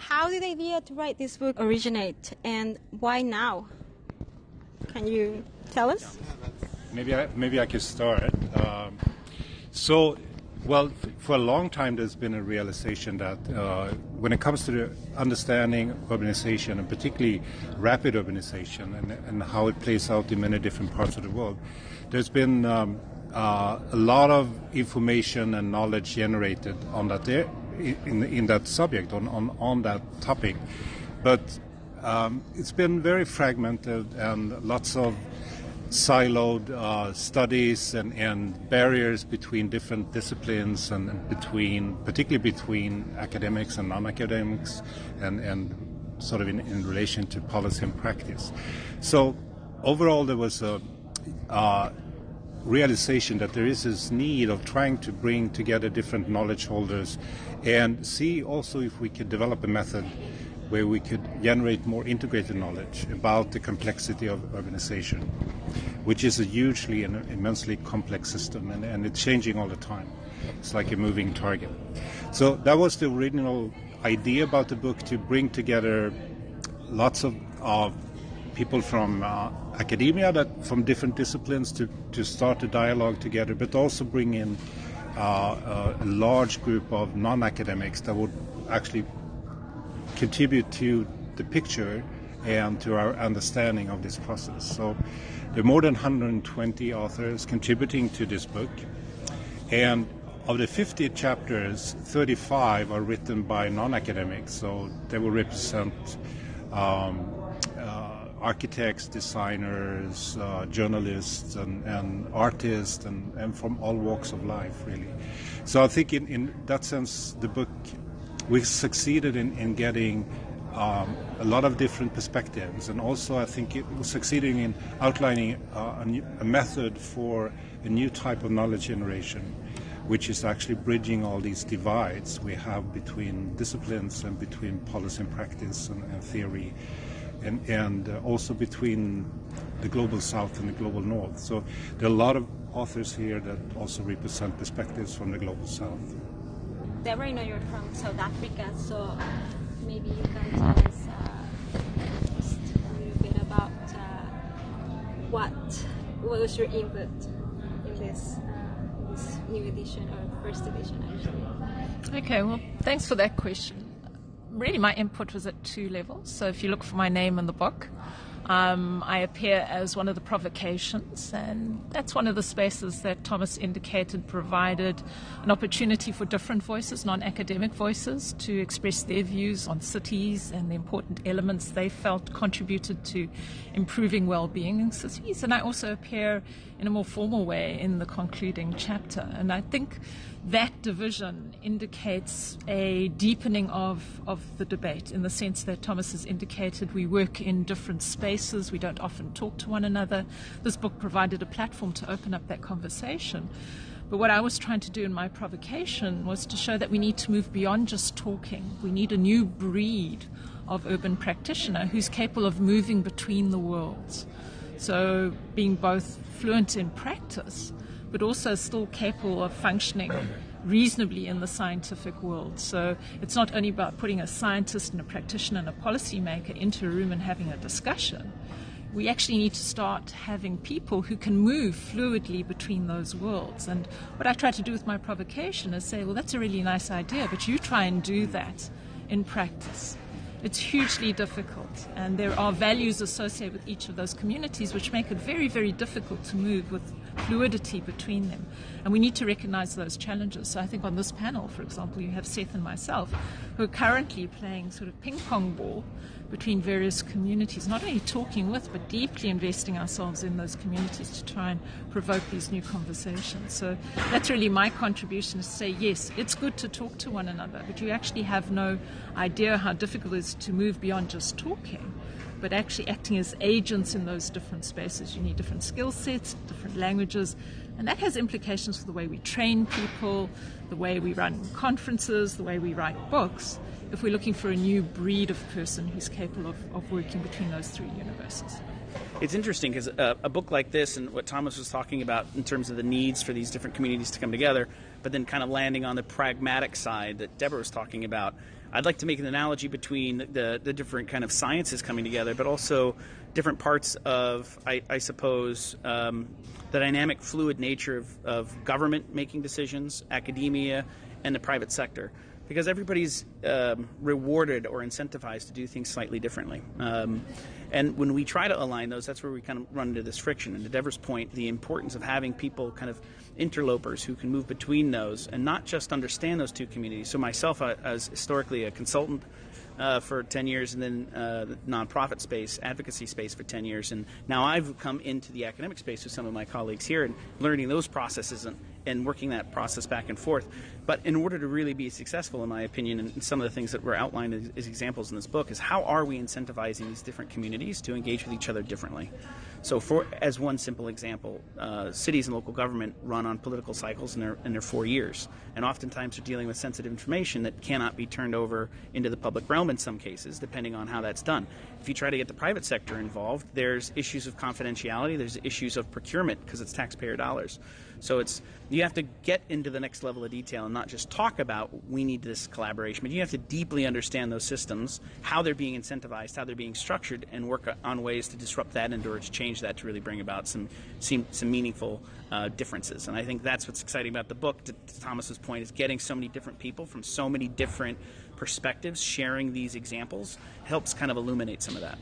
How did the idea to write this book originate, and why now? Can you tell us? Maybe I, maybe I could start. Um, so, well, for a long time, there's been a realization that uh, when it comes to understanding urbanization, and particularly rapid urbanization, and, and, how it plays out in many different parts of the world, there's been um, uh, a lot of information and knowledge generated on that in, in that subject on, on, on that topic, but um, it's been very fragmented and lots of siloed uh, studies and, and, barriers between different disciplines and, between, particularly between academics and non-academics, and, and sort of in, in, relation to policy and practice. So overall, there was a uh, realization that there is this need of trying to bring together different knowledge holders and see also if we could develop a method where we could generate more integrated knowledge about the complexity of urbanization, which is a hugely and immensely complex system, and, and it's changing all the time. It's like a moving target. So that was the original idea about the book to bring together lots of, of people from uh, academia that from different disciplines to, to start a dialogue together, but also bring in uh, a large group of non-academics that would actually contribute to the picture and to our understanding of this process. So there are more than 120 authors contributing to this book, and of the 50 chapters, 35 are written by non-academics, so they will represent um, uh, architects, designers, uh, journalists, and, and artists, and, and, from all walks of life, really. So I think in, in that sense, the book we succeeded in, in getting um, a lot of different perspectives, and also I think it was succeeding in outlining uh, a, new, a, method for a new type of knowledge generation, which is actually bridging all these divides we have between disciplines and between policy and practice and, and theory, and, and uh, also between the global south and the global north. So there are a lot of authors here that also represent perspectives from the global south. Deborah, I know you're from South Africa, so maybe you can tell us uh, just a little bit about uh, what what was your input in this uh, this new edition or first edition, actually. Okay, well, thanks for that question. Really, my input was at two levels. So if you look for my name in the book. Um, I appear as one of the provocations, and that's one of the spaces that Thomas indicated provided an opportunity for different voices, non academic voices, to express their views on cities and the important elements they felt contributed to improving well being in cities. And I also appear in a more formal way in the concluding chapter. And I think that division indicates a deepening of, of the debate in the sense that Thomas has indicated we work in different spaces, we don't often talk to one another. This book provided a platform to open up that conversation. But what I was trying to do in my provocation was to show that we need to move beyond just talking. We need a new breed of urban practitioner who's capable of moving between the worlds. So, being both fluent in practice but also still capable of functioning reasonably in the scientific world. So it's not only about putting a scientist and a practitioner and a policymaker into a room and having a discussion. We actually need to start having people who can move fluidly between those worlds. And what I try to do with my provocation is say, well, that's a really nice idea, but you try and do that in practice. It's hugely difficult, and there are values associated with each of those communities which make it very, very difficult to move with fluidity between them. And we need to recognize those challenges. So I think on this panel, for example, you have Seth and myself who are currently playing sort of ping pong ball between various communities, not only talking with, but deeply investing ourselves in those communities to try and provoke these new conversations. So that's really my contribution is to say, yes, it's good to talk to one another, but you actually have no idea how difficult it is to move beyond just talking but actually acting as agents in those different spaces. You need different skill sets, different languages, and that has implications for the way we train people, the way we run conferences, the way we write books, if we're looking for a new breed of person who's capable of, of working between those three universes. It's interesting because uh, a book like this and what Thomas was talking about in terms of the needs for these different communities to come together, but then kind of landing on the pragmatic side that Deborah was talking about. I'd like to make an analogy between the, the different kind of sciences coming together, but also different parts of, I, I suppose, um, the dynamic, fluid nature of, of government making decisions, academia, and the private sector because everybody's um, rewarded or incentivized to do things slightly differently. Um, and when we try to align those, that's where we kind of run into this friction. And to Deborah's point, the importance of having people kind of interlopers who can move between those and not just understand those two communities. So myself, I, as historically a consultant uh, for 10 years and then uh, the nonprofit space, advocacy space for 10 years. And now I've come into the academic space with some of my colleagues here and learning those processes and, and working that process back and forth. But in order to really be successful, in my opinion, and some of the things that were outlined as, as examples in this book, is how are we incentivizing these different communities to engage with each other differently? So, for as one simple example, uh, cities and local government run on political cycles, and they're, and they're four years. And oftentimes they're dealing with sensitive information that cannot be turned over into the public realm in some cases, depending on how that's done. If you try to get the private sector involved, there's issues of confidentiality, there's issues of procurement because it's taxpayer dollars. So it's you have to get into the next level of detail and not just talk about we need this collaboration, but you have to deeply understand those systems, how they're being incentivized, how they're being structured, and work on ways to disrupt that and or to change that to really bring about some some, some meaningful uh, differences. And I think that's what's exciting about the book. To, to Thomas's point, is getting so many different people from so many different perspectives, sharing these examples helps kind of illuminate some of that.